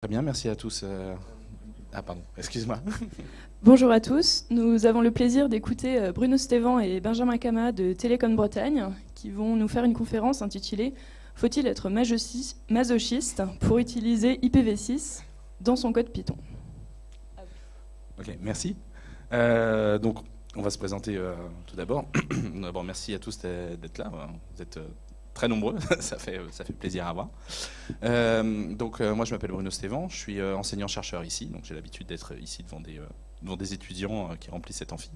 Très bien, merci à tous. Ah pardon, excuse-moi. Bonjour à tous, nous avons le plaisir d'écouter euh, Bruno Stévan et Benjamin Kama de Télécom Bretagne qui vont nous faire une conférence intitulée Faut-il être masochiste pour utiliser IPv6 dans son code Python? Ok, merci. Euh, donc, on va se présenter euh, tout d'abord. D'abord, merci à tous d'être là. Vous êtes très nombreux, ça, fait, ça fait plaisir à voir. Euh, donc euh, moi je m'appelle Bruno Stévan, je suis euh, enseignant-chercheur ici, donc j'ai l'habitude d'être ici devant des, devant des étudiants qui remplissent cet amphi.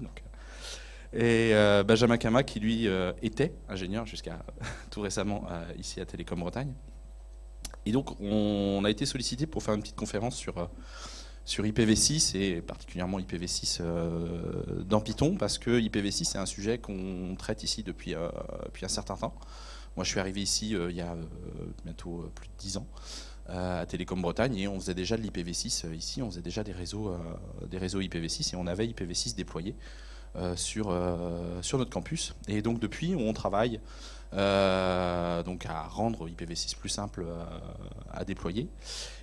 Et Benjamin Kama qui lui était ingénieur jusqu'à tout récemment ici à Télécom Bretagne. Et donc on a été sollicité pour faire une petite conférence sur sur IPv6 et particulièrement IPv6 dans Python parce que IPv6 c'est un sujet qu'on traite ici depuis, depuis un certain temps. Moi, je suis arrivé ici euh, il y a euh, bientôt euh, plus de 10 ans à Télécom Bretagne et on faisait déjà de l'IPv6 ici, on faisait déjà des réseaux, des réseaux IPv6 et on avait IPv6 déployé sur, sur notre campus. Et donc depuis, on travaille donc à rendre IPv6 plus simple à déployer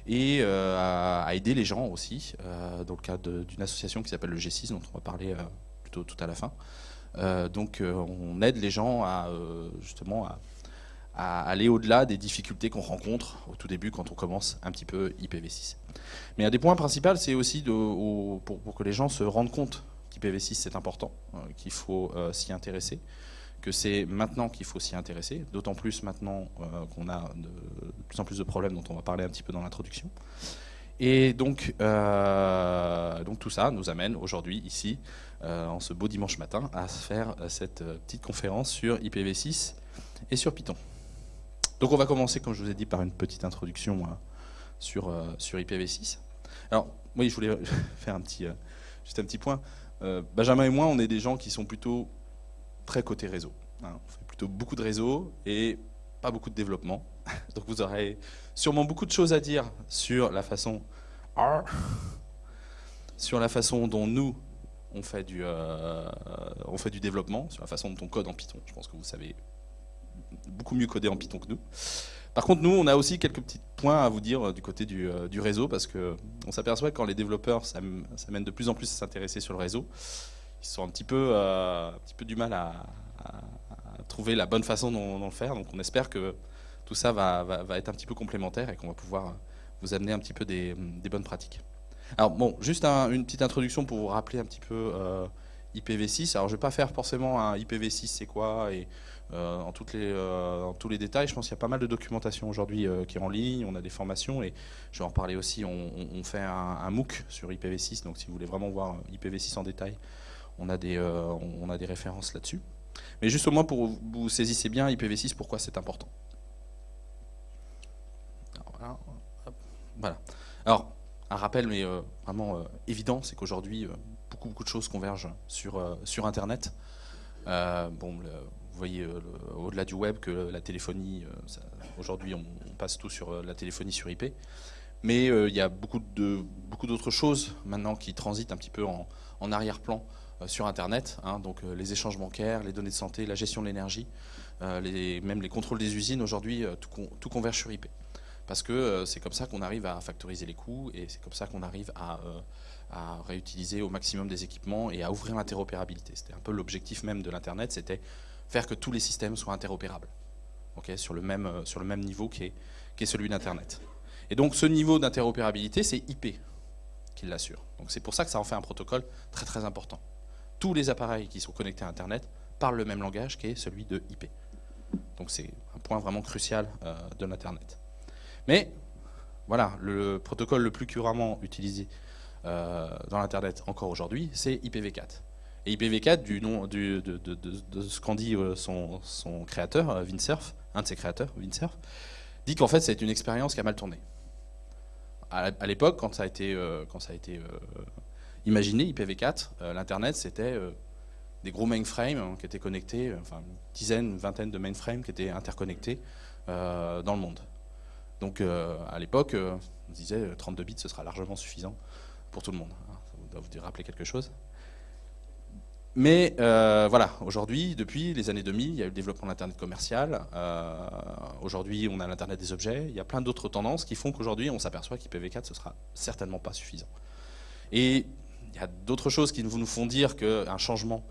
et à, aider les gens aussi dans le cadre d'une association qui s'appelle le G6 dont on va parler plutôt tout à la fin. donc on aide les gens à justement à à aller au-delà des difficultés qu'on rencontre au tout début quand on commence un petit peu IPv6. Mais un des points principaux, c'est aussi de, pour, que les gens se rendent compte qu'IPv6 c'est important, euh, qu'il faut euh, s'y intéresser, que c'est maintenant qu'il faut s'y intéresser, d'autant plus maintenant euh, qu'on a de, plus en plus de problèmes dont on va parler un petit peu dans l'introduction. Et donc, donc tout ça nous amène aujourd'hui ici, en ce beau dimanche matin, à faire cette petite conférence sur IPv6 et sur Python. Donc on va commencer, comme je vous ai dit, par une petite introduction euh, sur, euh, sur IPv6. Alors, oui, je voulais faire un petit, euh, juste un petit point. Benjamin et moi, on est des gens qui sont plutôt très côté réseau. Hein. On fait plutôt beaucoup de réseau et pas beaucoup de développement. Donc vous aurez sûrement beaucoup de choses à dire sur la façon, sur la façon dont nous, on fait, du, on fait du développement, sur la façon dont on code en Python. Je pense que vous savez beaucoup mieux codé en Python que nous. Par contre, nous, on a aussi quelques petits points à vous dire euh, du côté du, euh, réseau, parce qu'on s'aperçoit que quand les développeurs s'amènent de plus en plus à s'intéresser sur le réseau, ils sont un petit peu, euh, un petit peu du mal à, trouver la bonne façon d'en faire. Donc on espère que tout ça va, va, être un petit peu complémentaire et qu'on va pouvoir vous amener un petit peu des, bonnes pratiques. Alors bon, juste une petite introduction pour vous rappeler un petit peu IPv6. Alors je ne vais pas faire forcément un IPv6 c'est quoi et euh, en, les, euh, tous les détails. Je pense qu'il y a pas mal de documentation aujourd'hui euh, qui est en ligne, on a des formations et je vais en parler aussi, on, fait un, MOOC sur IPv6, donc si vous voulez vraiment voir IPv6 en détail, on a des, on a des références là-dessus. Mais juste au moins pour vous saisissez bien IPv6, pourquoi c'est important. voilà. Alors, un rappel, mais vraiment évident, c'est qu'aujourd'hui, beaucoup, beaucoup de choses convergent sur, sur Internet. bon, voyez euh, au-delà du web que la téléphonie, euh, aujourd'hui on, passe tout sur euh, la téléphonie sur IP, mais il y a beaucoup de beaucoup d'autres choses maintenant qui transitent un petit peu en, arrière-plan sur Internet, hein. donc les échanges bancaires, les données de santé, la gestion de l'énergie, même les contrôles des usines, aujourd'hui tout, converge sur IP. Parce que c'est comme ça qu'on arrive à factoriser les coûts et c'est comme ça qu'on arrive à, à, réutiliser au maximum des équipements et à ouvrir l'interopérabilité. C'était un peu l'objectif même de l'Internet, c'était faire que tous les systèmes soient interopérables, sur, le même, euh, sur le même niveau qui est, qui est celui d'Internet. Et donc ce niveau d'interopérabilité, c'est IP qui l'assure. Donc c'est pour ça que ça en fait un protocole très très important. Tous les appareils qui sont connectés à Internet parlent le même langage qui est celui de IP. Donc c'est un point vraiment crucial euh, de l'Internet. Mais voilà, le protocole le plus couramment utilisé euh, dans l'Internet encore aujourd'hui, c'est IPv4. Et IPv4, du nom, de, ce qu'en dit euh, son, créateur, euh, Windsurf, un de ses créateurs, Windsurf, dit qu'en fait c'est une expérience qui a mal tourné. À, l'époque, quand ça a été, euh, imaginé, IPv4, l'Internet c'était des gros mainframes hein, qui étaient connectés, enfin une dizaine, une vingtaine de mainframes qui étaient interconnectés dans le monde. Donc à l'époque, on disait 32 bits ce sera largement suffisant pour tout le monde. Hein. Ça doit vous rappeler quelque chose Mais euh, voilà, aujourd'hui, depuis les années 2000, il y a eu le développement de l'Internet commercial. Euh, aujourd'hui, on a l'Internet des objets. Il y a plein d'autres tendances qui font qu'aujourd'hui, on s'aperçoit qu'IPv4, ce sera certainement pas suffisant. Et il y a d'autres choses qui nous font dire qu'un changement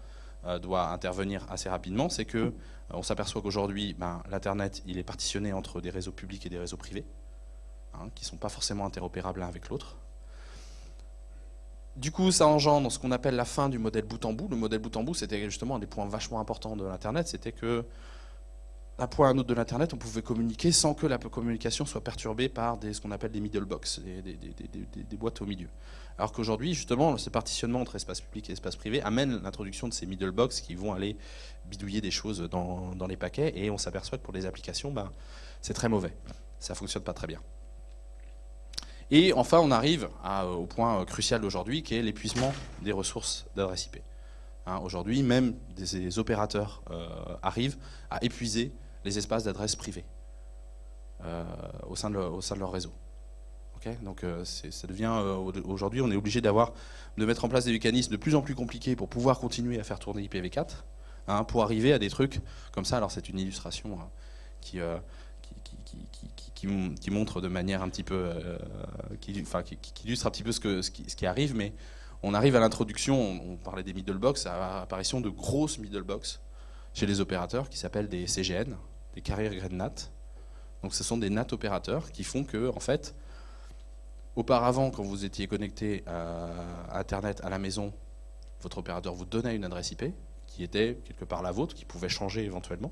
euh, doit intervenir assez rapidement. C'est que on s'aperçoit qu'aujourd'hui, ben, l'Internet, il est partitionné entre des réseaux publics et des réseaux privés, hein, qui ne sont pas forcément interopérables l'un avec l'autre. Du coup, ça engendre ce qu'on appelle la fin du modèle bout en bout. Le modèle bout en bout, c'était justement un des points vachement importants de l'Internet, c'était que d'un point à un autre de l'Internet, on pouvait communiquer sans que la communication soit perturbée par ce qu'on appelle des middle box, des, boîtes au milieu. Alors qu'aujourd'hui, justement, ce partitionnement entre espace public et espace privé amène l'introduction de ces middle box qui vont aller bidouiller des choses dans, les paquets, et on s'aperçoit que pour les applications, ben, c'est très mauvais. Ça ne fonctionne pas très bien. Et enfin, on arrive au point crucial d'aujourd'hui, qui est l'épuisement des ressources d'adresse IP. Hein, aujourd'hui, même des, opérateurs euh, arrivent à épuiser les espaces d'adresse privée euh, au, sein de leur réseau. Donc euh, ça devient aujourd'hui, on est obligé de mettre en place des mécanismes de plus en plus compliqués pour pouvoir continuer à faire tourner IPv4, hein, pour arriver à des trucs comme ça. Alors c'est une illustration hein, qui, qui, montre de manière un petit peu, euh, qui, illustre un petit peu ce, qui, arrive, mais on arrive à l'introduction, on, parlait des middle box, à l'apparition de grosses middle box chez les opérateurs qui s'appellent des CGN, des carrier grade NAT. Donc ce sont des NAT opérateurs qui font que, en fait, auparavant, quand vous étiez connecté à Internet à la maison, votre opérateur vous donnait une adresse IP qui était quelque part la vôtre, qui pouvait changer éventuellement.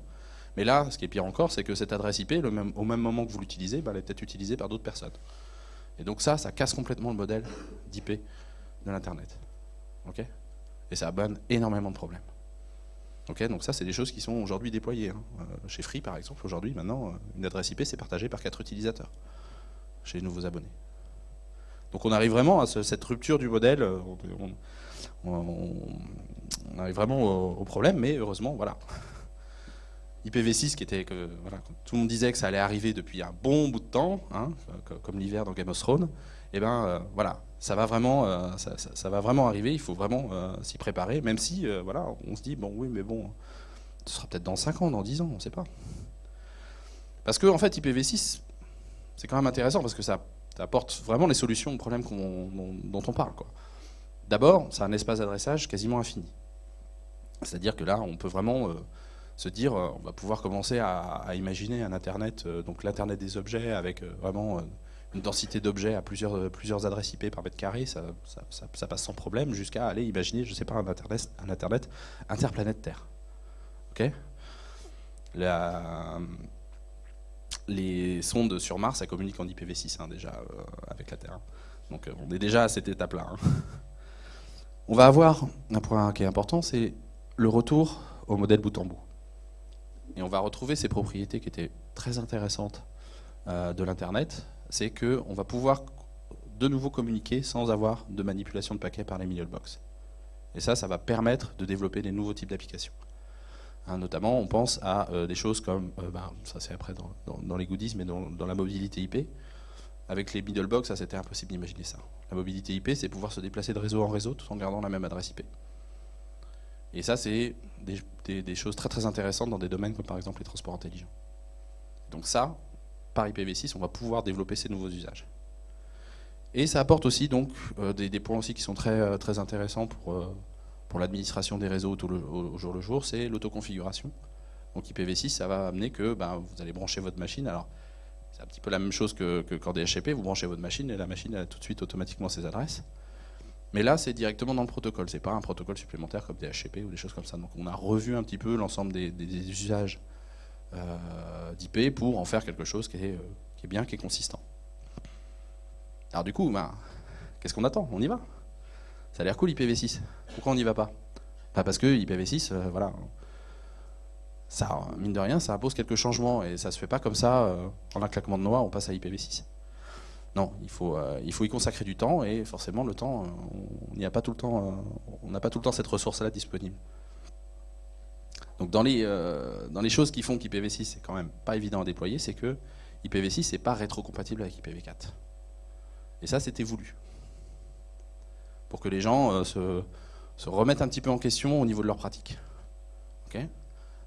Mais là, ce qui est pire encore, c'est que cette adresse IP, au même moment que vous l'utilisez, bah, elle est peut-être utilisée par d'autres personnes. Et donc ça, ça casse complètement le modèle d'IP de l'Internet. Et ça abonne énormément de problèmes. donc ça, c'est des choses qui sont aujourd'hui déployées. Hein. Euh, chez Free, par exemple, aujourd'hui, maintenant, euh, une adresse IP, c'est partagé par quatre utilisateurs chez les nouveaux abonnés. Donc on arrive vraiment à cette rupture du modèle, euh, on, arrive vraiment au problème, mais heureusement, voilà. IPv6 qui était que tout le monde disait que ça allait arriver depuis un bon bout de temps, hein, comme l'hiver dans Game of Thrones, et eh ben euh, voilà, ça va vraiment, euh, ça, va vraiment arriver. Il faut vraiment euh, s'y préparer, même si voilà, on se dit bon oui, mais bon, ce sera peut-être dans 5 ans, dans 10 ans, on ne sait pas. Parce que en fait, IPv6, c'est quand même intéressant parce que ça, apporte vraiment les solutions aux problèmes dont, dont, on parle. D'abord, c'est un espace d'adressage quasiment infini. C'est-à-dire que là, on peut vraiment se dire euh, on va pouvoir commencer à, imaginer un Internet, euh, donc l'Internet des objets avec euh, vraiment une densité d'objets à plusieurs, plusieurs adresses IP par mètre carré, ça, passe sans problème, jusqu'à aller imaginer, je sais pas, un Internet, un Internet interplanète Terre. Ok Les sondes sur Mars, ça communique en IPv6 hein, déjà avec la Terre. Donc on est déjà à cette étape-là. Hein. On va avoir un point qui est important, c'est le retour au modèle bout en bout. Et on va retrouver ces propriétés qui étaient très intéressantes euh, de l'Internet, c'est qu'on va pouvoir de nouveau communiquer sans avoir de manipulation de paquets par les box. Et ça, ça va permettre de développer des nouveaux types d'applications. Hein, notamment, on pense à euh, des choses comme, euh, bah, ça c'est après dans, les goodies, mais dans, la mobilité IP. Avec les box, ça c'était impossible d'imaginer ça. La mobilité IP, c'est pouvoir se déplacer de réseau en réseau tout en gardant la même adresse IP. Et ça, c'est des, choses très très intéressantes dans des domaines comme par exemple les transports intelligents. Donc ça, par IPv6, on va pouvoir développer ces nouveaux usages. Et ça apporte aussi donc euh, des, points aussi qui sont très, euh, très intéressants pour, euh, pour l'administration des réseaux au, jour le jour, c'est l'autoconfiguration. Donc IPv6, ça va amener que ben, vous allez brancher votre machine. Alors, c'est un petit peu la même chose que, que quand DHCP, vous branchez votre machine et la machine a tout de suite automatiquement ses adresses. Mais là, c'est directement dans le protocole, c'est pas un protocole supplémentaire comme des HCP ou des choses comme ça. Donc on a revu un petit peu l'ensemble des, usages euh, d'IP pour en faire quelque chose qui est, euh, qui est, bien, qui est consistant. Alors du coup, ben, qu'est-ce qu'on attend? On y va? Ça a l'air cool IPv6. Pourquoi on n'y va pas? Bah, Parce que IPv6, euh, voilà, ça, mine de rien, ça impose quelques changements et ça se fait pas comme ça, en un claquement de noix, on passe à IPv6. Non, il faut, euh, il faut y consacrer du temps et forcément le temps, euh, on n'y a pas tout le temps, euh, on n'a pas tout le temps cette ressource-là disponible. Donc dans les, choses qui font qu'IPv6 c'est quand même pas évident à déployer, c'est que IPv6 n'est pas rétrocompatible avec IPv4. Et ça c'était voulu. Pour que les gens se, se remettent un petit peu en question au niveau de leur pratique.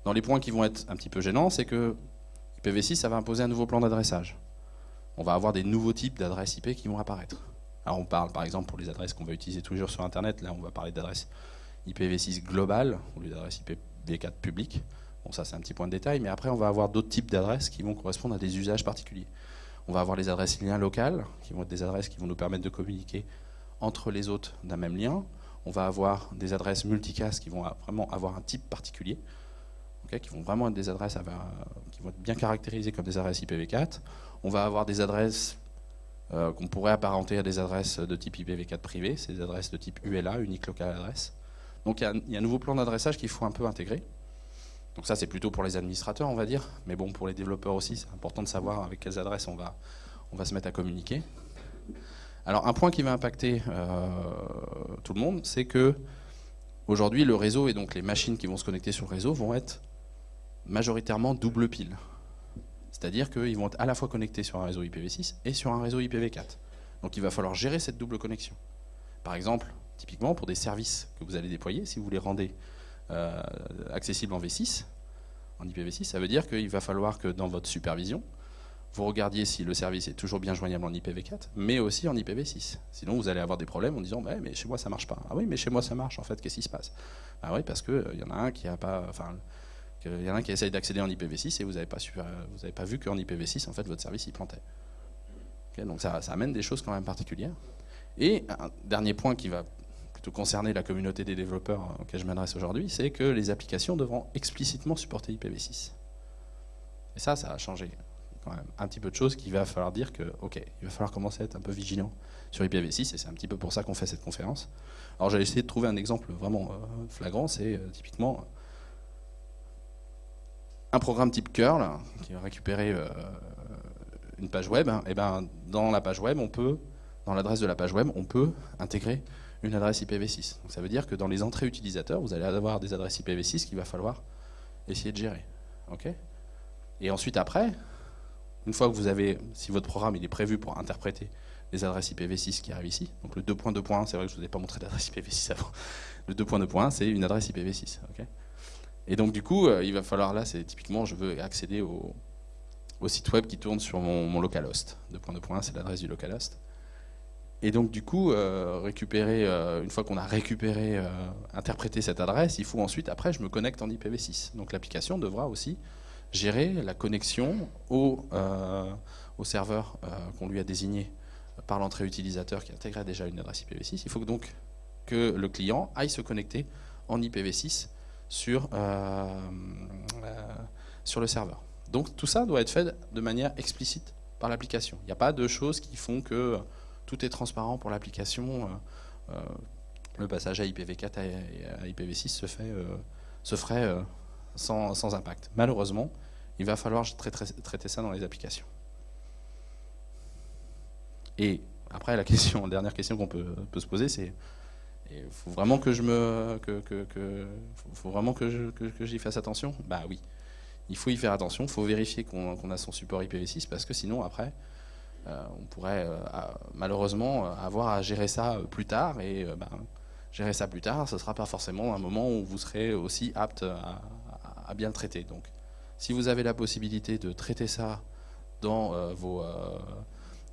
Dans les points qui vont être un petit peu gênants, c'est que IPv6, ça va imposer un nouveau plan d'adressage. On va avoir des nouveaux types d'adresses IP qui vont apparaître. Alors on parle par exemple pour les adresses qu'on va utiliser toujours sur Internet, là on va parler d'adresses IPv6 globales au lieu d'adresses IPv4 publiques. Bon ça c'est un petit point de détail, mais après on va avoir d'autres types d'adresses qui vont correspondre à des usages particuliers. On va avoir les adresses liens locales, qui vont être des adresses qui vont nous permettre de communiquer entre les autres d'un même lien. On va avoir des adresses multicast qui vont vraiment avoir un type particulier, qui vont vraiment être des adresses qui vont être bien caractérisées comme des adresses IPv4. On va avoir des adresses euh, qu'on pourrait apparenter à des adresses de type IPv4 privé, c'est des adresses de type ULA, Unique Local Address. Donc il y, a un nouveau plan d'adressage qu'il faut un peu intégrer. Donc ça c'est plutôt pour les administrateurs on va dire, mais bon pour les développeurs aussi c'est important de savoir avec quelles adresses on va, on va se mettre à communiquer. Alors un point qui va impacter euh, tout le monde, c'est que aujourd'hui le réseau et donc les machines qui vont se connecter sur le réseau vont être majoritairement double pile. C'est-à-dire qu'ils vont être à la fois connectés sur un réseau IPv6 et sur un réseau IPv4. Donc il va falloir gérer cette double connexion. Par exemple, typiquement pour des services que vous allez déployer, si vous les rendez euh, accessibles en V6, en IPv6, ça veut dire qu'il va falloir que dans votre supervision, vous regardiez si le service est toujours bien joignable en IPv4, mais aussi en IPv6. Sinon, vous allez avoir des problèmes en disant mais chez moi ça marche pas. Ah oui, mais chez moi ça marche en fait. Qu'est-ce qui se passe? Ah oui, parce qu'il euh, y en a un qui a pas, il y en a qui essaye d'accéder en IPv6 et vous n'avez pas, euh, pas vu qu'en IPv6 en fait votre service y plantait. donc ça, amène des choses quand même particulières. Et un dernier point qui va plutôt concerner la communauté des développeurs auquel je m'adresse aujourd'hui, c'est que les applications devront explicitement supporter IPv6. Et ça, ça a changé quand même un petit peu de choses qu'il va falloir dire que, ok, il va falloir commencer à être un peu vigilant sur IPv6, et c'est un petit peu pour ça qu'on fait cette conférence. Alors j'ai essayé de trouver un exemple vraiment euh, flagrant, c'est euh, typiquement un programme type curl qui va récupérer euh, une page web, et eh ben dans la page web, on peut, dans l'adresse de la page web, on peut intégrer une adresse IPv6. Donc ça veut dire que dans les entrées utilisateurs, vous allez avoir des adresses IPv6 qu'il va falloir essayer de gérer. et ensuite après, une fois que vous avez, si votre programme il est prévu pour interpréter les adresses IPv6 qui arrivent ici, donc le 2.2.1, c'est vrai que je ne vous ai pas montré l'adresse IPv6 avant, le 2.2.1 c'est une adresse IPv6. ok? Et donc du coup, euh, il va falloir là, c'est typiquement, je veux accéder au, site web qui tourne sur mon, localhost. Points de point, c'est l'adresse du localhost. Et donc du coup, euh, récupérer, euh, une fois qu'on a récupéré, interprété cette adresse, il faut ensuite, après, je me connecte en IPv6. Donc l'application devra aussi gérer la connexion au, au serveur qu'on lui a désigné par l'entrée utilisateur qui intégrait déjà une adresse IPv6. Il faut donc que le client aille se connecter en IPv6 sur, euh, euh, sur le serveur. Donc tout ça doit être fait de manière explicite par l'application. Il n'y a pas de choses qui font que tout est transparent pour l'application. Euh, le passage à IPv4 à IPv6 se, fait, se ferait sans, sans, impact. Malheureusement, il va falloir traiter ça dans les applications. Et après, la question, dernière question qu'on peut, peut, se poser, c'est il faut vraiment que je me, que, faut vraiment que, j'y fasse attention. Bah oui, il faut y faire attention. Il faut vérifier qu'on a son support IPv6 parce que sinon après, euh, on pourrait euh, malheureusement avoir à gérer ça plus tard et euh, ben, gérer ça plus tard, ce ne sera pas forcément un moment où vous serez aussi apte à, bien le traiter. Donc, si vous avez la possibilité de traiter ça dans vos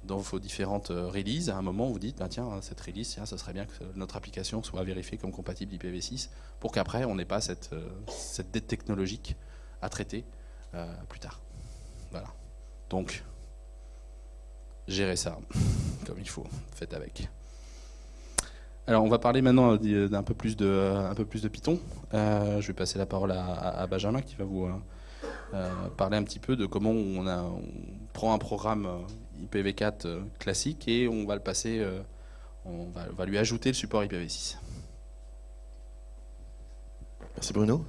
dans vos différentes euh, releases, à un moment vous dites, bah, tiens, cette release, ce serait bien que notre application soit vérifiée comme compatible IPv6 pour qu'après on n'ait pas cette, euh, dette technologique à traiter euh, plus tard. Voilà. Donc, gérez ça comme il faut, faites avec. Alors on va parler maintenant d'un peu plus de, un peu plus de Python. je vais passer la parole à, Benjamin qui va vous parler un petit peu de comment on prend un programme IPv4 euh, classique et on va le passer, euh, on va, lui ajouter le support IPv6. Merci Bruno.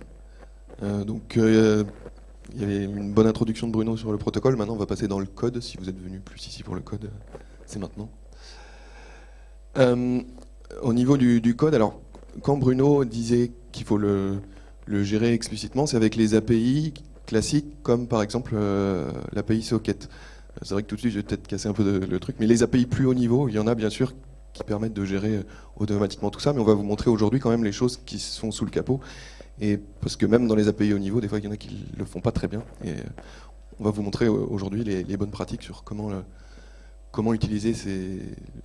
Euh, donc il y avait une bonne introduction de Bruno sur le protocole. Maintenant, on va passer dans le code. Si vous êtes venu plus ici pour le code, c'est maintenant. au niveau du, code, alors quand Bruno disait qu'il faut le, gérer explicitement, c'est avec les API classiques, comme par exemple l'API Socket. C'est vrai que tout de suite, je vais peut-être casser un peu le truc, mais les API plus haut niveau, il y en a bien sûr qui permettent de gérer automatiquement tout ça, mais on va vous montrer aujourd'hui quand même les choses qui sont sous le capot. Et parce que même dans les API au niveau, des fois il y en a qui le font pas très bien. Et on va vous montrer aujourd'hui les, bonnes pratiques sur comment, comment utiliser ces,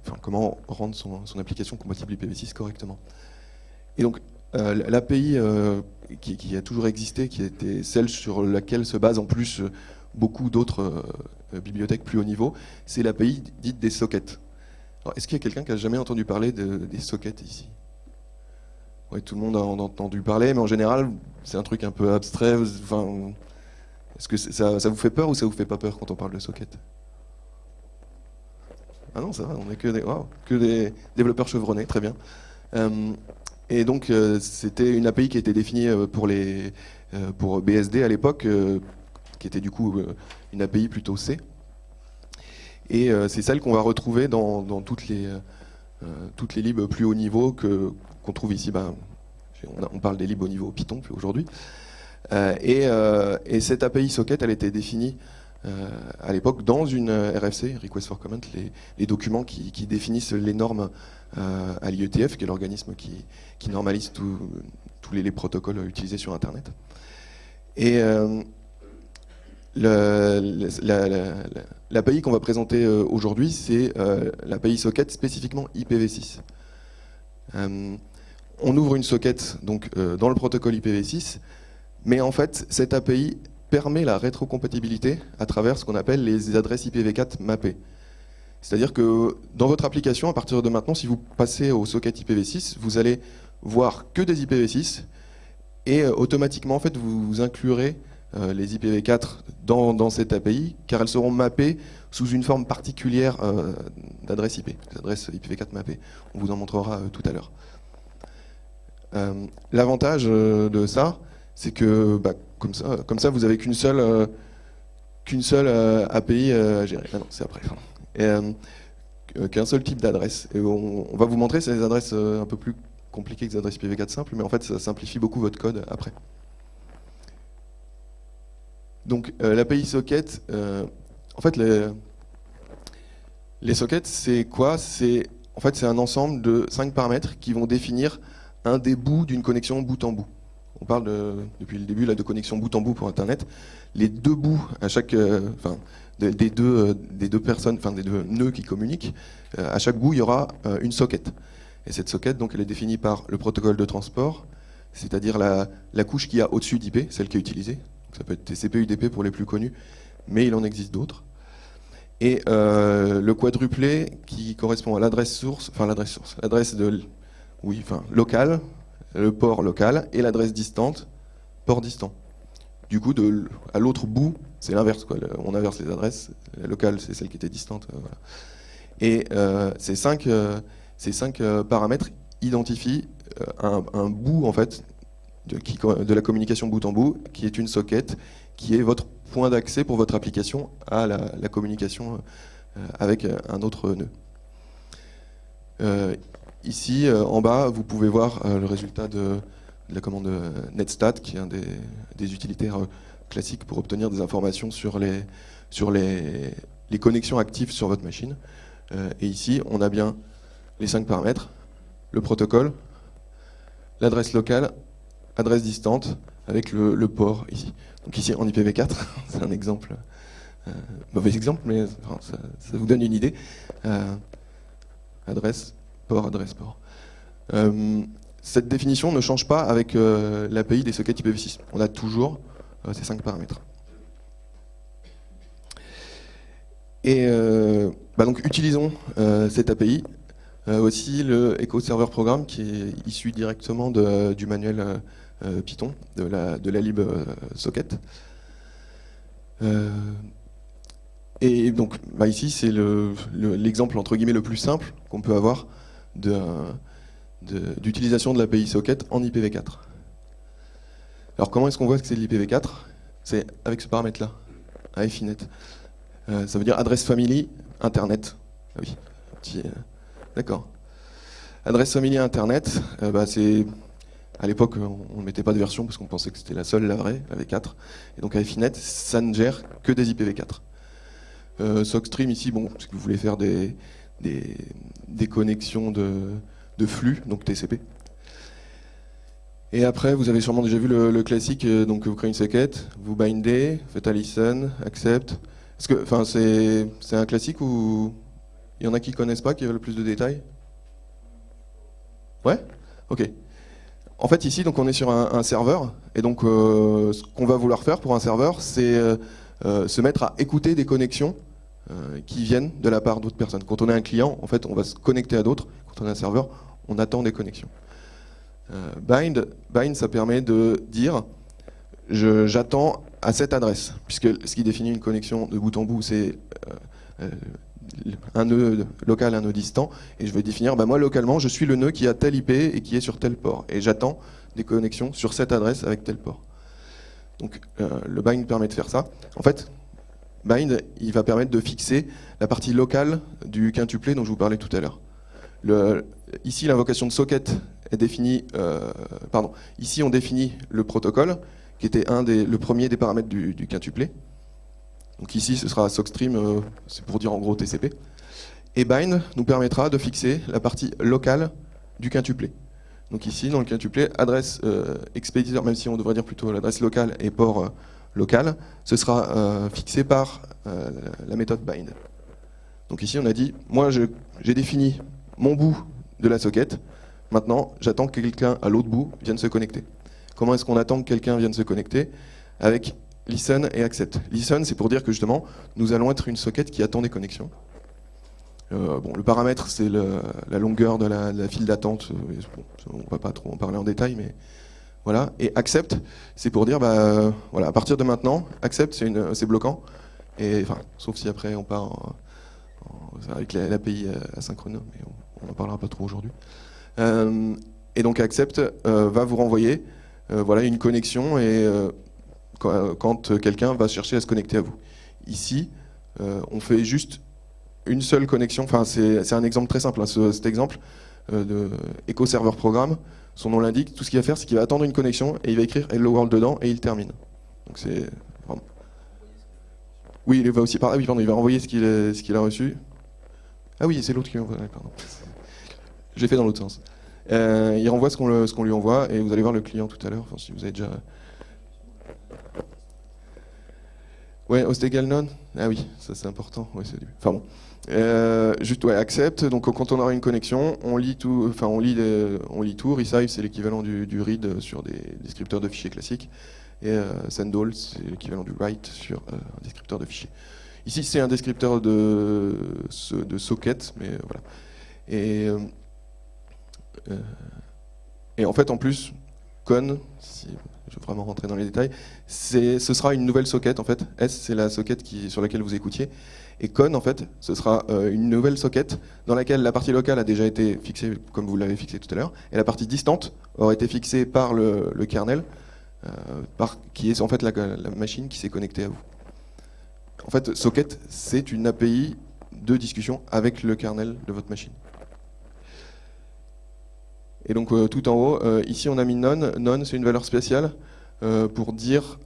enfin, comment rendre son, application compatible IPv6 correctement. Et donc l'API qui, qui, a toujours existé, qui était celle sur laquelle se base en plus beaucoup d'autres bibliothèques plus haut niveau, c'est l'API dite des sockets. Est-ce qu'il y a quelqu'un qui a jamais entendu parler des sockets ici? Tout le monde a entendu parler, mais en général, c'est un truc un peu abstrait. Est-ce que ça, vous fait peur ou ça vous fait pas peur quand on parle de sockets? Ah non, ça va, on est que des, développeurs chevronnés, très bien. Euh, et donc, euh, c'était une API qui été définie euh, pour, les, pour BSD à l'époque, qui était du coup une API plutôt C. Et euh, c'est celle qu'on va retrouver dans, toutes, les, euh, toutes les libs plus haut niveau qu'on trouve ici. Ben, on, parle des libs au niveau Python aujourd'hui. Euh, et, cette API socket, elle était définie à l'époque dans une RFC, Request for Comment, les, documents qui, définissent les normes à l'IETF, qui est l'organisme qui, normalise tous les, les, protocoles utilisés sur Internet. Et L'API qu'on va présenter euh, aujourd'hui, c'est euh, l'API socket spécifiquement IPv6. Euh, on ouvre une socket donc, dans le protocole IPv6, mais en fait, cette API permet la rétrocompatibilité à travers ce qu'on appelle les adresses IPv4 mappées. C'est-à-dire que dans votre application, à partir de maintenant, si vous passez au socket IPv6, vous allez voir que des IPv6 et automatiquement, en fait, vous inclurez les IPv4 dans, cette API, car elles seront mappées sous une forme particulière euh, d'adresse IP, l'adresse IPv4 mappée. On vous en montrera euh, tout à l'heure. L'avantage de ça, c'est que bah, comme, ça, vous n'avez qu'une seule, qu'une seule API à gérer. Ah non, c'est après. qu'un seul type d'adresse. Et on, on, va vous montrer ces adresses un peu plus compliquées que les adresses IPv4 simples, mais en fait, ça simplifie beaucoup votre code après. Donc euh, l'API socket, euh, en fait les, sockets c'est quoi? C'est en fait un ensemble de cinq paramètres qui vont définir un des bouts d'une connexion bout en bout. On parle depuis le début là, de connexion bout en bout pour Internet. Les deux bouts à chaque, euh, des, deux, personnes, enfin des deux nœuds qui communiquent, à chaque bout il y aura une socket. Et cette socket, donc, elle est définie par le protocole de transport, c'est-à-dire la, la couche qui a au-dessus d'IP, celle qui est utilisée, ça peut être TCP, UDP pour les plus connus, mais il en existe d'autres. Et euh, le quadruplé qui correspond à l'adresse source, enfin l'adresse source, l'adresse de, oui, enfin locale, le port local, et l'adresse distante, port distant. Du coup, à l'autre bout, c'est l'inverse. On inverse les adresses. La locale, c'est celle qui était distante. Euh, et euh, ces cinq, ces cinq paramètres identifient un, bout en fait de, la communication bout en bout, qui est une socket, qui est votre point d'accès pour votre application à la, communication euh, avec un autre nœud. Euh, ici, euh, en bas, vous pouvez voir le résultat de, la commande netstat, qui est un des, utilitaires classiques pour obtenir des informations sur les, sur les, les connexions actives sur votre machine. et ici, on a bien les cinq paramètres, le protocole, l'adresse locale adresse distante avec le, port ici. Donc ici en IPv4, c'est un exemple, euh, mauvais exemple, mais ça, vous donne une idée. Euh, adresse, port, adresse, port. Euh, cette définition ne change pas avec l'API des sockets IPv6. On a toujours ces cinq paramètres. Et bah donc utilisons cette API. aussi le Echo Server Programme qui est issu directement du manuel Python, de la, de euh, socket. Euh, et donc bah ici, c'est l'exemple entre guillemets le plus simple qu'on peut avoir d'utilisation de, l'API socket en IPv4. Alors comment est-ce qu'on voit que c'est de l'IPv4 C'est avec ce paramètre-là, IFINET. ça veut dire adresse family internet. Ah oui, d'accord. Adresse family internet, bah, c'est à l'époque, on ne mettait pas de version parce qu'on pensait que c'était la seule, la vraie, la V4. Et donc Finet, ça ne gère que des IPv4. Euh, Sockstream ici, bon, si vous voulez faire des, des, connexions de, de flux, donc TCP. Et après, vous avez sûrement déjà vu le, le classique, euh, donc vous créez une socket, vous bindez, faites un listen, accept. Est-ce que, enfin, c'est c'est un classique ou il y en a qui connaissent pas, qui veulent plus de détails? Ouais? Ok. En fait, ici, donc, on est sur un, serveur, et donc euh, ce qu'on va vouloir faire pour un serveur, c'est euh, euh, se mettre à écouter des connexions qui viennent de la part d'autres personnes. Quand on est un client, en fait, on va se connecter à d'autres. Quand on est un serveur, on attend des connexions. Bind, ça permet de dire j'attends à cette adresse, puisque ce qui définit une connexion de bout en bout, c'est un nœud local, un nœud distant, et je vais définir, bah moi localement, je suis le nœud qui a tel IP et qui est sur tel port, et j'attends des connexions sur cette adresse avec tel port. Donc euh, le bind permet de faire ça. En fait, bind, il va permettre de fixer la partie locale du quintuplet dont je vous parlais tout à l'heure. Ici, l'invocation de socket est définie. euh, pardon. Ici, on définit le protocole, qui était un des, le premier des paramètres du, du quintuplet. Donc ici, ce sera SOCStream, euh, c'est pour dire en gros TCP. Et bind nous permettra de fixer la partie locale du quintuplet. Donc ici, dans le quintuplet, adresse euh, expéditeur, même si on devrait dire plutôt l'adresse locale et port euh, local, ce sera fixé par la méthode bind. Donc ici, on a dit, moi, j'ai défini mon bout de la socket. Maintenant, j'attends que quelqu'un à l'autre bout vienne se connecter. Comment est-ce qu'on attend que quelqu'un vienne se connecter? Avec listen et accept. Listen, c'est pour dire que justement, nous allons être une socket qui attend des connexions. Euh, bon, le paramètre, c'est la longueur de la, file d'attente. Euh, on ne va pas trop en parler en détail, mais voilà. Et accept, c'est pour dire, bah, voilà, à partir de maintenant, accept, c'est bloquant. Et enfin, sauf si après on part en- en- avec la- l'API asynchrone, mais on n'en parlera pas trop aujourd'hui. Euh, et donc accept va vous renvoyer voilà, une connexion et quand, quand quelqu'un va chercher à se connecter à vous. Ici, euh, on fait juste une seule connexion. Enfin, c'est un exemple très simple. hein, ce- cet exemple euh, de Echo Server Programme, son nom l'indique. Tout ce qu'il va faire, c'est qu'il va attendre une connexion et il va écrire Hello World dedans et il termine. Donc c'est Oui, il va aussi par. Ah il va envoyer ce qu'il a, reçu. Ah oui, c'est l'autre qui envoie. Pardon. J'ai fait dans l'autre sens. Euh, il renvoie ce qu'on lui envoie et vous allez voir le client tout à l'heure. Si vous avez déjà. Ouais, Ostegal non Ah oui, ça c'est important. Enfin bon. Euh, juste ouais, accept. Donc quand on aura une connexion, on lit tout. Enfin, on lit, les- on lit tout. C'est l'équivalent du, read sur des descripteurs de fichiers classiques. Et euh, send all, c'est l'équivalent du write sur euh, un descripteur de fichiers. Ici, c'est un descripteur de, de socket, mais euh, voilà. Euh, euh, et en fait, en plus, con, si je veux vraiment rentrer dans les détails, ce sera une nouvelle socket en fait. S, c'est la socket sur laquelle vous écoutiez. Et con, en fait, ce sera euh, une nouvelle socket dans laquelle la partie locale a déjà été fixée, comme vous l'avez fixé tout à l'heure, et la partie distante aura été fixée par le, kernel, euh, par, qui est en fait la machine qui s'est connectée à vous. En fait, socket, c'est une API de discussion avec le kernel de votre machine. Et donc euh, tout en haut, euh, ici on a mis none. None, c'est une valeur spéciale euh, pour dire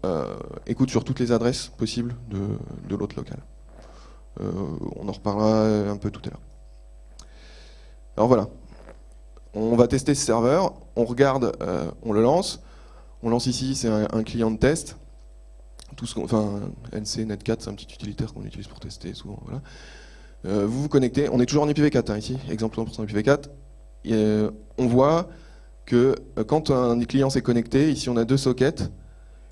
écoute sur toutes les adresses possibles de, de l'hôte local. On en reparlera un peu tout à l'heure. Alors voilà, on va tester ce serveur, on regarde, on le lance. On lance ici, c'est un, client de test. Tout ce enfin, NC, Net4, c'est un petit utilitaire qu'on utilise pour tester souvent. Voilà. Vous vous connectez, on est toujours en IPv4 hein, ici, exemple 100% IPv4. Euh, on voit que euh, quand un client s'est connecté, ici on a deux sockets.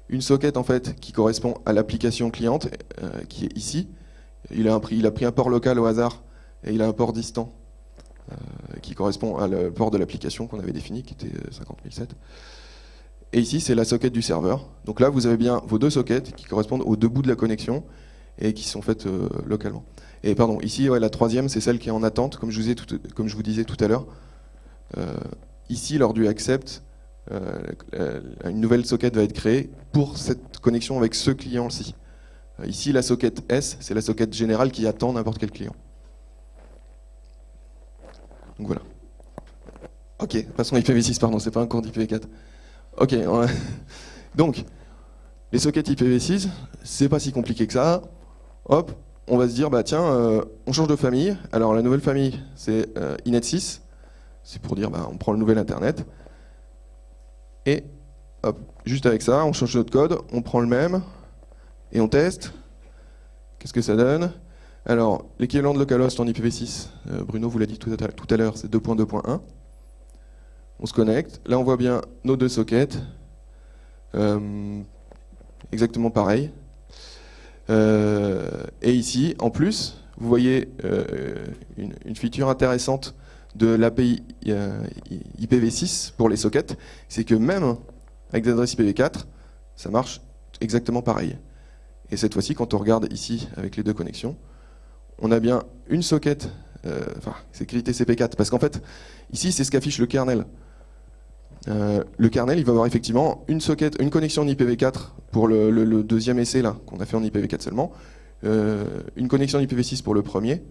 Une socket en fait qui correspond à l'application cliente, euh, qui est ici. Il a, pris- un port local au hasard et il a un port distant qui correspond à le port de l'application qu'on avait défini, qui était euh, 50007. Et ici c'est la socket du serveur. Donc là vous avez bien vos deux sockets qui correspondent aux deux bouts de la connexion et qui sont faites localement. Et pardon, ici la troisième c'est celle qui est en attente, comme je vous disais tout à l'heure. Euh, ici, lors du accept, euh, une nouvelle socket va être créée pour cette connexion avec ce client-ci. Euh, ici, la socket S, c'est la socket générale qui attend n'importe quel client. Donc voilà. Ok, passons à IPv6, pardon, c'est pas un cours d'IPv4. Ok, donc, les sockets IPv6, c'est pas si compliqué que ça. Hop, on va se dire, bah tiens, on change de famille. Alors la nouvelle famille, c'est euh, Inet 6. C'est pour dire, bah, on prend le nouvel Internet. Et juste avec ça, on change notre code, on prend le même, et on teste. Qu'est-ce que ça donne? Alors, l'équivalent de localhost en IPv6, euh, Bruno vous l'a dit tout à, l'heure, c'est 2.2.1. On se connecte. Là, on voit bien nos deux sockets. exactement pareil. Euh, et ici, en plus, vous voyez euh, une, feature intéressante de l'API euh, IPv6 pour les sockets, c'est que même avec des adresses IPv4, ça marche exactement pareil. Et cette fois-ci, quand on regarde ici avec les deux connexions, on a bien une socket, enfin c'est écrit TCP4, parce qu'en fait, ici c'est ce qu'affiche le kernel. Euh, le kernel, il va avoir effectivement une socket, une connexion en IPv4 pour le, deuxième essai là qu'on a fait en IPv4 seulement, euh, une connexion en IPv6 pour le premier,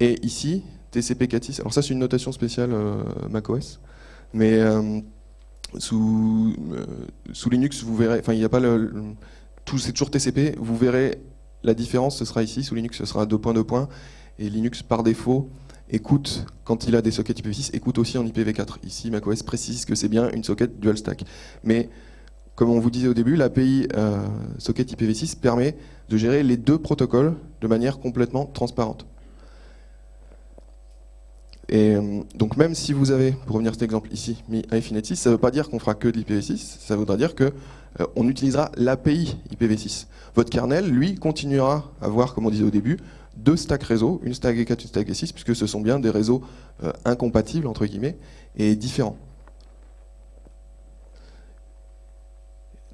et ici TCP4.6. Alors ça c'est une notation spéciale euh, macOS, mais sous, sous Linux vous verrez, enfin il n'y a pas le, c'est toujours TCP, vous verrez la différence, ce sera ici, sous Linux ce sera 2.2. et Linux par défaut écoute, quand il a des sockets IPv6, écoute aussi en IPv4. Ici, macOS précise que c'est bien une socket dual stack. Mais comme on vous disait au début, l'API euh, socket IPv6 permet de gérer les deux protocoles de manière complètement transparente. Et euh, donc même si vous avez, pour revenir à cet exemple ici, mis Infinite 6, ça ne veut pas dire qu'on fera que de l'IPv6, ça voudra dire qu'on euh, utilisera l'API IPv6. Votre kernel, lui, continuera à voir, comme on disait au début, deux stacks réseau, une stack E4, une stack E6, puisque ce sont bien des réseaux euh, incompatibles, entre guillemets, et différents.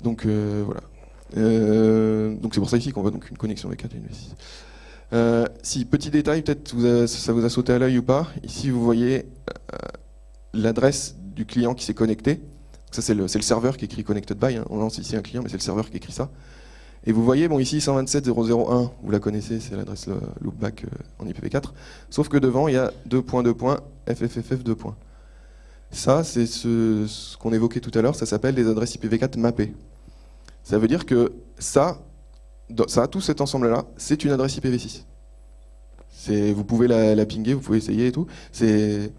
Donc voilà. Donc c'est pour ça ici qu'on voit donc une connexion V4 et une V6. Si, petit détail, peut-être ça vous a sauté à l'œil ou pas, ici vous voyez l'adresse du client qui s'est connecté. Ça c'est le, serveur qui écrit connected by, hein. on lance ici un client, mais c'est le serveur qui écrit ça. Et vous voyez, bon ici 127.0.0.1, vous la connaissez, c'est l'adresse loopback euh, en IPv4, sauf que devant il y a 2.2. FFFF2. Ça, c'est ce, qu'on évoquait tout à l'heure, ça s'appelle des adresses IPv4 mappées. Ça veut dire que ça, ça tout cet ensemble-là, c'est une adresse IPv6. Vous pouvez la, la, pinguer, vous pouvez essayer et tout. C'est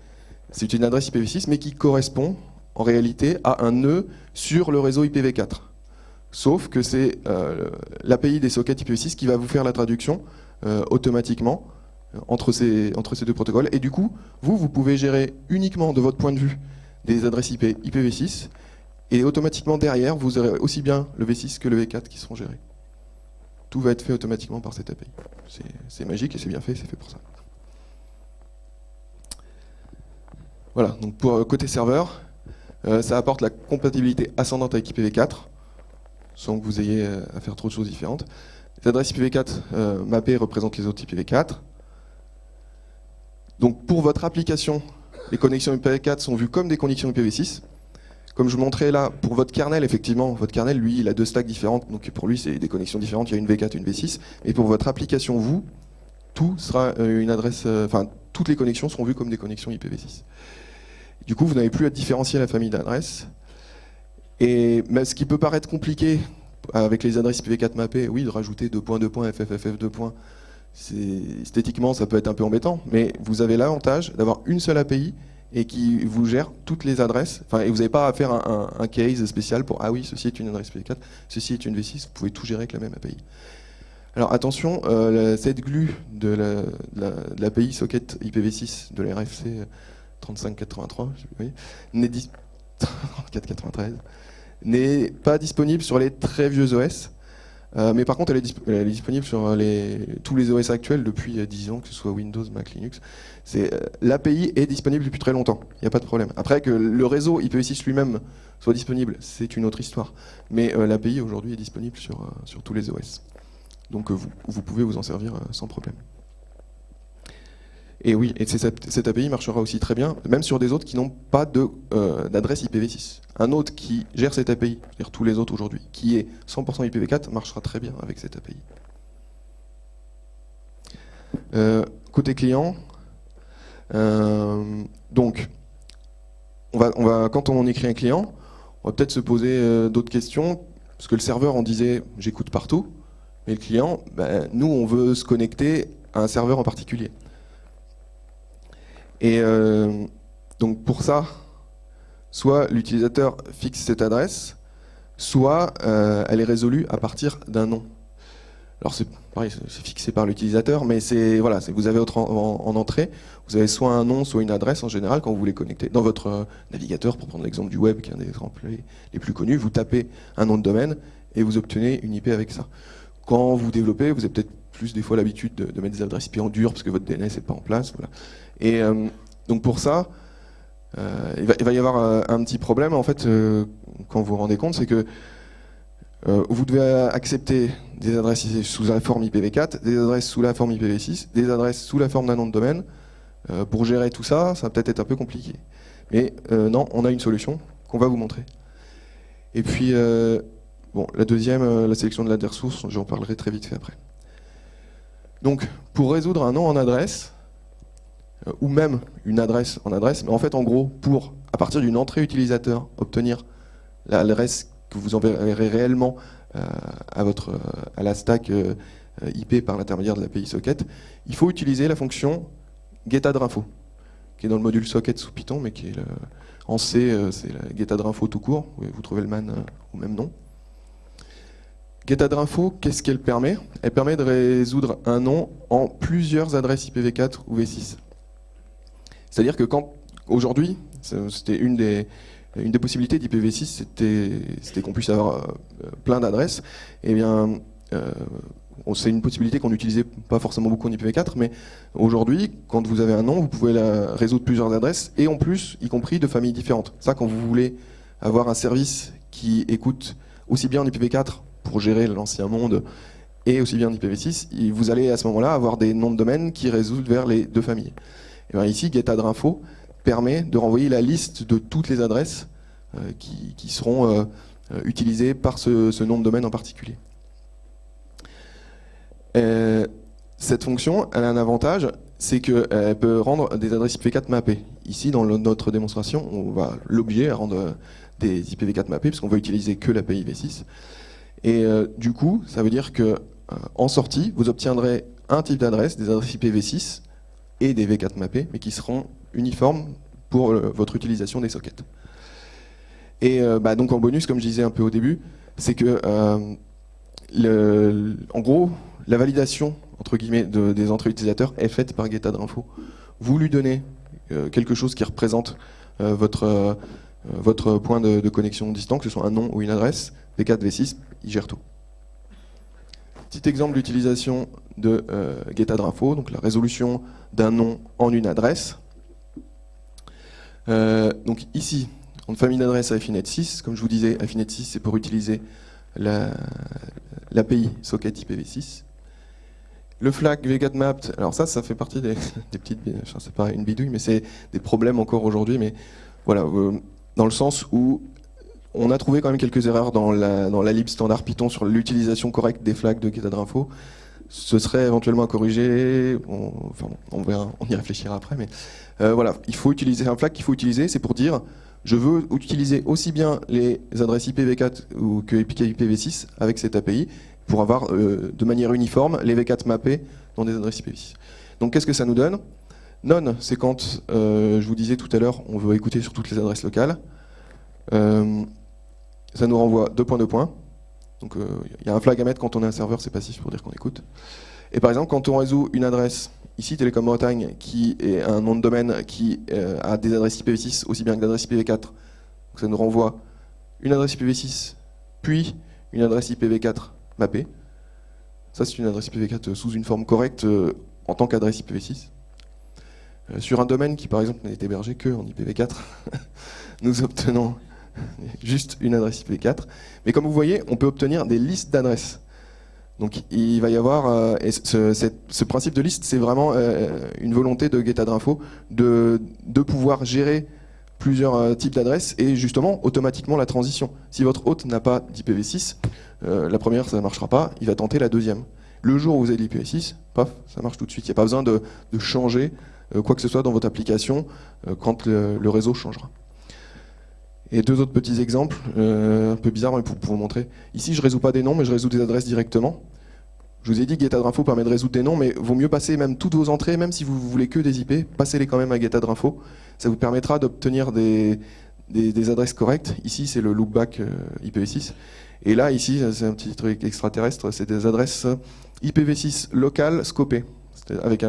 une adresse IPv6, mais qui correspond en réalité à un nœud sur le réseau IPv4 sauf que c'est euh, l'API des sockets IPv6 qui va vous faire la traduction euh, automatiquement entre ces, deux protocoles. Et du coup, vous, vous pouvez gérer uniquement de votre point de vue des adresses IP IPv6, et automatiquement derrière, vous aurez aussi bien le V6 que le V4 qui seront gérés. Tout va être fait automatiquement par cette API. C'est magique et c'est bien fait, c'est fait pour ça. Voilà, donc pour côté serveur, ça apporte la compatibilité ascendante avec IPv4, sans que vous ayez euh, à faire trop de choses différentes. Les adresses IPv4 euh, mappées représentent les autres IPv4. Donc pour votre application, les connexions IPv4 sont vues comme des connexions IPv6. Comme je vous montrais là, pour votre kernel, effectivement, votre kernel, lui, il a deux stacks différentes, donc pour lui, c'est des connexions différentes, il y a une V4 et une V6. Et pour votre application, vous, tout sera euh, une adresse, enfin, toutes les connexions seront vues comme des connexions IPv6. Du coup, vous n'avez plus à différencier la famille d'adresses. Et ce qui peut paraître compliqué avec les adresses IPv4 mappées, oui, de rajouter 2.2. FFFF2. Esthétiquement, ça peut être un peu embêtant, mais vous avez l'avantage d'avoir une seule API et qui vous gère toutes les adresses. Enfin, et vous n'avez pas à faire un, case spécial pour ah oui, ceci est une adresse IPv4, ceci est une V6. Vous pouvez tout gérer avec la même API. Alors attention, euh, cette glue de l'API socket IPv6 de l'RFC 3583 n'est 493 n'est pas disponible sur les très vieux OS. Euh, mais par contre, elle est, disponible sur tous les OS actuels depuis 10 ans, que ce soit Windows, Mac, Linux. Euh, L'API est disponible depuis très longtemps, il n'y a pas de problème. Après, que le réseau IPv6 lui-même soit disponible, c'est une autre histoire. Mais euh, l'API aujourd'hui est disponible sur, tous les OS. Donc vous pouvez vous en servir sans problème. Et oui, et cette, API marchera aussi très bien, même sur des autres qui n'ont pas euh, d'adresse IPv6. Un autre qui gère cette API, c'est-à-dire tous les autres aujourd'hui, qui est 100% IPv4, marchera très bien avec cette API. Euh, côté client, euh, donc, on on va, quand on écrit un client, on va peut-être se poser d'autres questions, parce que le serveur, on disait, j'écoute partout, Mais le client, ben, nous, on veut se connecter à un serveur en particulier. Et euh, donc pour ça, soit l'utilisateur fixe cette adresse, soit euh, elle est résolue à partir d'un nom. Alors c'est pareil, c'est fixé par l'utilisateur, mais c'est voilà, vous avez en, en, entrée, vous avez soit un nom, soit une adresse en général quand vous voulez connecter. Dans votre euh, navigateur, pour prendre l'exemple du web, qui est un des exemples les, plus connus, vous tapez un nom de domaine et vous obtenez une IP avec ça. Quand vous développez, vous avez peut-être plus des fois l'habitude de, mettre des adresses IP en dur parce que votre DNS n'est pas en place. Et euh, donc pour ça, euh, il, va, y avoir euh, un petit problème en fait quand vous vous rendez compte, c'est que vous devez accepter des adresses sous la forme IPv4, des adresses sous la forme IPv6, des adresses sous la forme d'un nom de domaine. pour gérer tout ça, ça va peut-être être un peu compliqué. Mais non, on a une solution qu'on va vous montrer. Et puis, bon, la deuxième, la sélection de l'adresse source, j'en parlerai très vite fait après. Donc, pour résoudre un nom en adresse, ou même une adresse en adresse, mais en fait, en gros, pour, à partir d'une entrée utilisateur, obtenir l'adresse que vous enverrez réellement euh, à, votre, à la stack euh, IP par l'intermédiaire de l'API socket, il faut utiliser la fonction getAdRinfo, qui est dans le module socket sous Python, mais qui est en C, c'est la getAdRinfo tout court, vous trouvez le man au même nom. GetAdRinfo, qu'est-ce qu'elle permet? Elle permet de résoudre un nom en plusieurs adresses IPv4 ou V6. C'est-à-dire que quand, aujourd'hui, c'était une des, possibilités d'IPv6, c'était qu'on puisse avoir euh, plein d'adresses. Eh bien, euh, c'est une possibilité qu'on n'utilisait pas forcément beaucoup en IPv4, mais aujourd'hui, quand vous avez un nom, vous pouvez résoudre plusieurs adresses, et en plus, y compris de familles différentes. Ça, quand vous voulez avoir un service qui écoute aussi bien en IPv4 pour gérer l'ancien monde et aussi bien IPv6, vous allez à ce moment-là avoir des noms de domaine qui résolvent vers les deux familles. Bien ici, getAdRinfo permet de renvoyer la liste de toutes les adresses euh, qui, seront euh, euh, utilisées par ce, nom de domaine en particulier. cette fonction, elle a un avantage, c'est qu'elle peut rendre des adresses IPv4 mappées. Ici, dans notre démonstration, on va l'obliger à rendre des IPv4 mappées, parce qu'on va utiliser que l'API V6. Et du coup, ça veut dire que en sortie, vous obtiendrez un type d'adresse, des adresses IPv6 et des V4 mappés, mais qui seront uniformes pour euh, votre utilisation des sockets. Et bah, donc en bonus, comme je disais un peu au début, c'est que, le, en gros, la validation entre guillemets des entrées utilisateurs est faite par GetAdRinfo. Vous lui donnez quelque chose qui représente votre, votre point de, connexion distant, que ce soit un nom ou une adresse, V4, V6, il gère tout. Petit exemple d'utilisation de euh, donc la résolution d'un nom en une adresse. Euh, donc ici, en famille d'adresse Affinet 6, comme je vous disais, Affinet 6 c'est pour utiliser l'API socket IPv6. Le flag vgetmapped, alors ça, ça fait partie des, petites, c'est pas une bidouille, mais c'est des problèmes encore aujourd'hui, mais voilà, euh, dans le sens où on a trouvé quand même quelques erreurs dans la, lib standard Python sur l'utilisation correcte des flags de getAdRinfo. Ce serait éventuellement à corriger, on, enfin, on y réfléchira après, mais euh, voilà, il faut utiliser un flag qu'il faut utiliser, c'est pour dire je veux utiliser aussi bien les adresses IPv4 ou que IPv6 avec cette API pour avoir euh, de manière uniforme les V4 mappés dans des adresses IPv6. Donc qu'est-ce que ça nous donne? None, c'est quand, euh, je vous disais tout à l'heure, on veut écouter sur toutes les adresses locales ça nous renvoie deux points, deux points. Donc il euh, y a un flag à mettre quand on est un serveur, c'est passif pour dire qu'on écoute. Et par exemple, quand on résout une adresse, ici Télécom Bretagne, qui est un nom de domaine qui euh, a des adresses IPv6 aussi bien que des adresses IPv4, donc ça nous renvoie une adresse IPv6, puis une adresse IPv4 mappée. Ça, c'est une adresse IPv4 sous une forme correcte euh, en tant qu'adresse IPv6. sur un domaine qui, par exemple, n'est hébergé que en IPv4, nous obtenons juste une adresse IPv4. Mais comme vous voyez, on peut obtenir des listes d'adresses. Donc il va y avoir, euh, ce, principe de liste, c'est vraiment euh, une volonté de GetAdRinfo de, de pouvoir gérer plusieurs euh, types d'adresses et justement automatiquement la transition. Si votre hôte n'a pas d'IPv6, la première ça ne marchera pas, il va tenter la deuxième. Le jour où vous avez l'IPv6, paf, ça marche tout de suite. Il n'y a pas besoin de, changer quoi que ce soit dans votre application quand le réseau changera. Et deux autres petits exemples, euh, un peu bizarres pour, vous montrer. Ici, je ne résous pas des noms, mais je résous des adresses directement. Je vous ai dit GetAdRinfo permet de résoudre des noms, mais vaut mieux passer même toutes vos entrées, même si vous voulez que des IP, passez-les quand même à GetAdRinfo. Ça vous permettra d'obtenir des, des, adresses correctes. Ici, c'est le loopback euh, IPv6. Et là, ici, c'est un petit truc extraterrestre, c'est des adresses IPv6 locales scopées, avec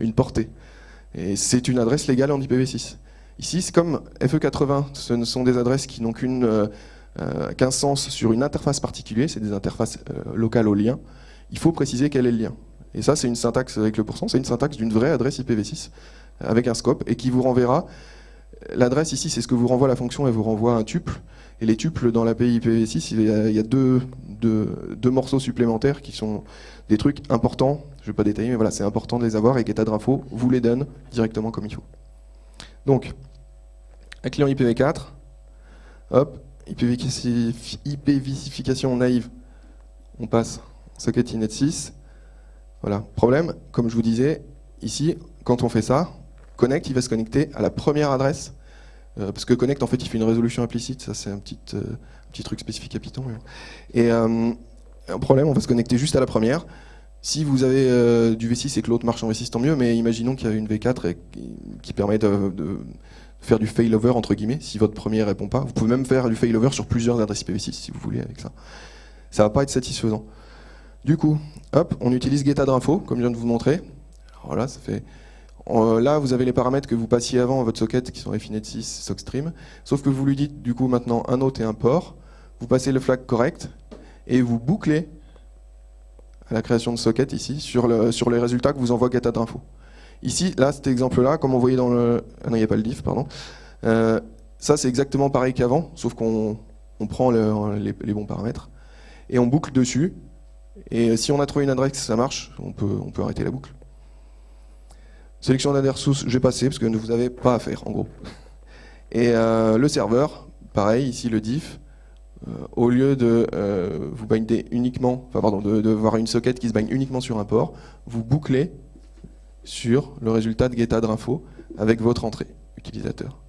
une portée. Et c'est une adresse légale en IPv6. Ici, c'est comme FE80, ce ne sont des adresses qui n'ont qu'un euh, sens sur une interface particulière, c'est des interfaces locales au lien il faut préciser quel est le lien. Et ça, c'est une syntaxe avec le pourcent, c'est une syntaxe d'une vraie adresse IPv6 avec un scope et qui vous renverra. L'adresse ici, c'est ce que vous renvoie la fonction, elle vous renvoie un tuple. Et les tuples dans l'API IPv6, il y a, deux, morceaux supplémentaires qui sont des trucs importants. Je ne vais pas détailler, mais voilà, c'est important de les avoir et GetAdRinfo vous les donne directement comme il faut. Donc, un client IPv4, hop, IPv4 naïve, on passe socket inet 6. Voilà. Problème, comme je vous disais, ici, quand on fait ça, connect, il va se connecter à la première adresse, euh, parce que connect, en fait, il fait une résolution implicite, ça c'est un petit, euh, truc spécifique à Python. Et euh, un problème, on va se connecter juste à la première. Si vous avez du V6 et que l'autre marche en V6, tant mieux, mais imaginons qu'il y a une V4 qui permet de, faire du failover, entre guillemets, si votre premier répond pas. Vous pouvez même faire du failover sur plusieurs adresses IPv6, si vous voulez, avec ça. Ça va pas être satisfaisant. Du coup, hop, on utilise getAdRinfo, comme je viens de vous montrer. Voilà, ça fait... là, vous avez les paramètres que vous passiez avant à votre socket, qui sont Refinet6, SockStream. Sauf que vous lui dites, du coup, maintenant un autre et un port. Vous passez le flag correct, et vous bouclez à la création de socket ici, sur, sur les résultats que vous envoie getAdRinfo. Ici, là, cet exemple-là, comme on voyait dans le... Ah non, il n'y a pas le diff, pardon. Euh, ça, c'est exactement pareil qu'avant, sauf qu'on prend les, bons paramètres, et on boucle dessus, et si on a trouvé une adresse, ça marche, on peut, on peut arrêter la boucle. Sélection d'adresse source, j'ai passé parce que vous n'avez pas à faire en gros. Et euh, le serveur, pareil, ici le diff, au lieu de vous binder uniquement, pardon, de, voir une socket qui se bind uniquement sur un port, vous bouclez sur le résultat de getAdRinfo avec votre entrée utilisateur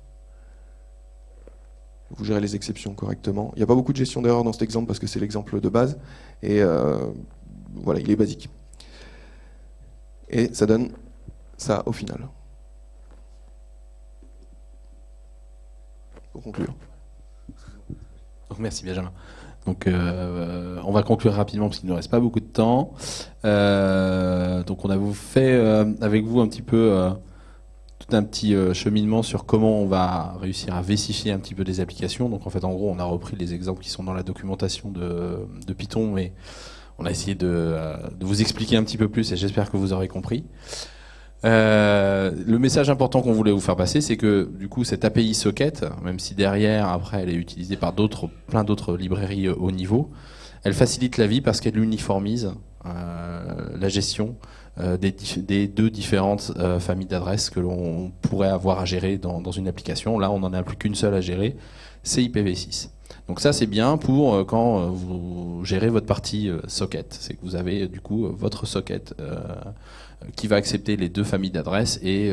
vous gérez les exceptions correctement. Il n'y a pas beaucoup de gestion d'erreurs dans cet exemple parce que c'est l'exemple de base. Et euh, voilà, il est basique. Et ça donne ça au final. Pour conclure. Merci Benjamin. Donc euh, on va conclure rapidement parce qu'il ne reste pas beaucoup de temps. Euh, donc on a fait avec vous un petit peu tout un petit euh, cheminement sur comment on va réussir à vessifier un petit peu des applications. Donc en fait, en gros, on a repris les exemples qui sont dans la documentation de, Python, mais on a essayé euh, de, vous expliquer un petit peu plus et j'espère que vous aurez compris. Euh, le message important qu'on voulait vous faire passer, c'est que du coup cette API socket, même si derrière après elle est utilisée par d'autres, plein d'autres librairies haut niveau, elle facilite la vie parce qu'elle uniformise la gestion euh, des, deux différentes euh, familles d'adresses que l'on pourrait avoir à gérer dans, une application. Là, on n'en a plus qu'une seule à gérer, c'est IPv6. Donc ça, c'est bien pour euh, quand vous gérez votre partie socket. C'est que vous avez du coup votre socket qui va accepter les deux familles d'adresses et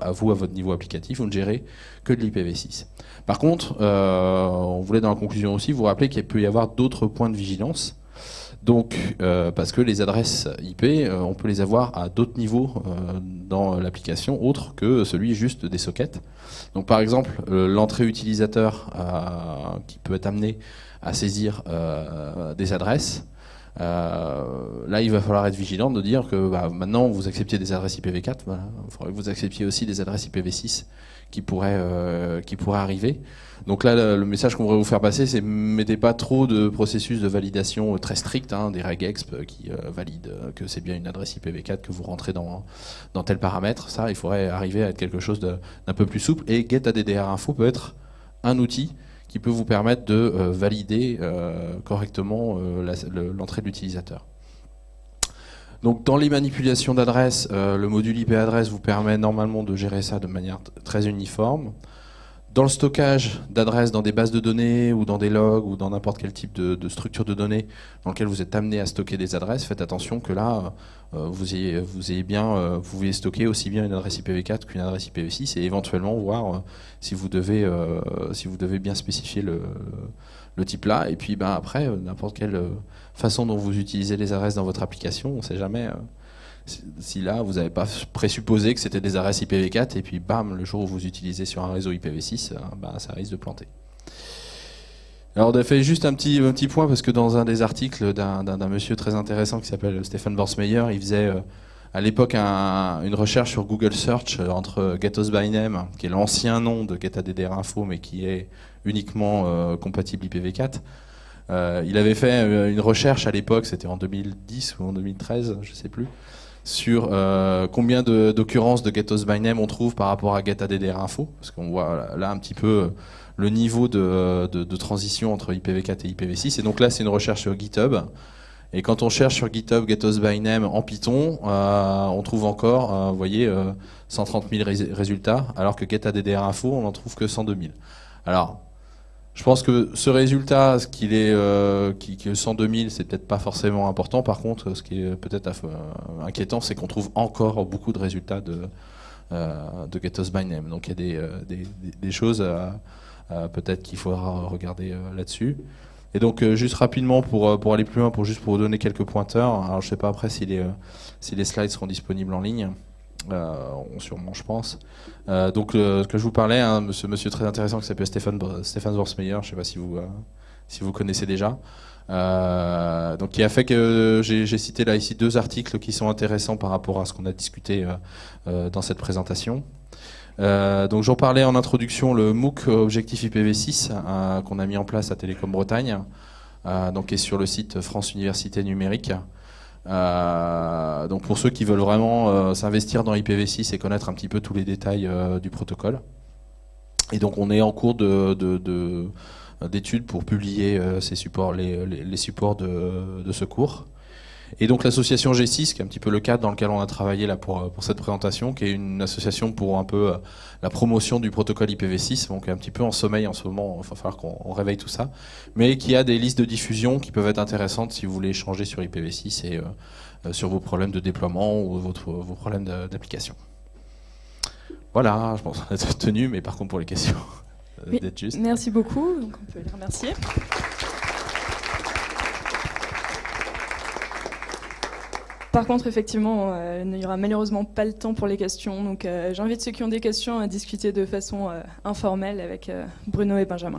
à vous, à votre niveau applicatif, vous ne gérez que de l'IPv6. Par contre, on voulait dans la conclusion aussi vous rappeler qu'il peut y avoir d'autres points de vigilance donc, euh, parce que les adresses IP, euh, on peut les avoir à d'autres niveaux euh, dans l'application, autres que celui juste des sockets. Donc, par exemple, l'entrée utilisateur qui peut être amené à saisir des adresses, là, il va falloir être vigilant de dire que bah, maintenant, vous acceptiez des adresses IPv4, il faudrait que vous acceptiez aussi des adresses IPv6 qui pourraient, qui pourraient arriver. Donc là, le message qu'on voudrait vous faire passer, c'est mettez pas trop de processus de validation très strict, hein, des regexp qui euh, valident euh, que c'est bien une adresse IPv4 que vous rentrez dans, dans tel paramètre. Ça, il faudrait arriver à être quelque chose d'un peu plus souple. Et GetAddr Info peut être un outil qui peut vous permettre de euh, valider correctement l'entrée de l'utilisateur. Donc dans les manipulations d'adresses, le module IP adresse vous permet normalement de gérer ça de manière très uniforme dans le stockage d'adresses dans des bases de données ou dans des logs ou dans n'importe quel type de, structure de données dans lequel vous êtes amené à stocker des adresses, faites attention que là, euh, vous, ayez, vous ayez bien, euh, vous voulez stocker aussi bien une adresse IPv4 qu'une adresse IPv6 et éventuellement voir euh, si, vous devez, si vous devez bien spécifier le, le type là. Et puis ben, après, n'importe quelle façon dont vous utilisez les adresses dans votre application, on ne sait jamais si là, vous n'avez pas présupposé que c'était des adresses IPv4, et puis bam, le jour où vous utilisez sur un réseau IPv6, bah, ça risque de planter. Alors on a fait juste un petit, un petit point, parce que dans un des articles d'un monsieur très intéressant qui s'appelle Stephen Borsmeyer, il faisait euh, à l'époque une recherche sur Google Search euh, entre Gatos by Name, qui est l'ancien nom de GetAddr Info, mais qui est uniquement compatible IPv4. il avait fait une recherche à l'époque, c'était en 2010 ou en 2013, je ne sais plus, sur euh, combien d'occurrences de, Getos by Name on trouve par rapport à GetAddr Info, parce qu'on voit là un petit peu euh, le niveau de, transition entre IPv4 et IPv6. Et donc là, c'est une recherche sur GitHub. Et quand on cherche sur GitHub Getos by Name en Python, euh, on trouve encore, vous voyez, 130 000 résultats, alors que GetAddr Info, on n'en trouve que 102 000. Alors, je pense que ce résultat, ce qu'il est, euh, qui, qui 102 000, c'est peut-être pas forcément important. Par contre, ce qui est peut-être euh, inquiétant, c'est qu'on trouve encore beaucoup de résultats de, euh, de by Name. Donc il y a des, euh, des, des choses peut-être qu'il faudra regarder là-dessus. Et donc juste rapidement pour, pour aller plus loin, pour juste pour vous donner quelques pointeurs. Alors je sais pas après si les, si les slides seront disponibles en ligne. Euh, sûrement, je pense. Euh, donc, ce que je vous parlais, hein, ce monsieur très intéressant qui s'appelle Stéphane, Stéphane je ne sais pas si vous, euh, si vous connaissez déjà. Donc, qui a fait que j'ai cité là ici deux articles qui sont intéressants par rapport à ce qu'on a discuté dans cette présentation. donc j'en parlais en introduction, le MOOC Objectif IPv6 qu'on a mis en place à Télécom Bretagne, donc qui est sur le site France Université Numérique. Euh, donc pour ceux qui veulent vraiment euh, s'investir dans IPv6 et connaître un petit peu tous les détails euh, du protocole. Et donc on est en cours de, d'études pour publier ces supports, les, supports de, de, ce cours. Et donc l'association G6, qui est un petit peu le cadre dans lequel on a travaillé là pour, pour cette présentation, qui est une association pour un peu euh, la promotion du protocole IPv6, donc un petit peu en sommeil en ce moment, il va falloir qu'on réveille tout ça, mais qui a des listes de diffusion qui peuvent être intéressantes si vous voulez échanger sur IPv6 et euh, euh, sur vos problèmes de déploiement ou votre, vos problèmes d'application. Voilà, je pense qu'on a tenu, mais par contre pour les questions, d'être juste. Merci beaucoup, donc on peut les remercier. Par contre, effectivement, euh, il n'y aura malheureusement pas le temps pour les questions. Donc, euh, j'invite ceux qui ont des questions à discuter de façon euh, informelle avec Bruno et Benjamin.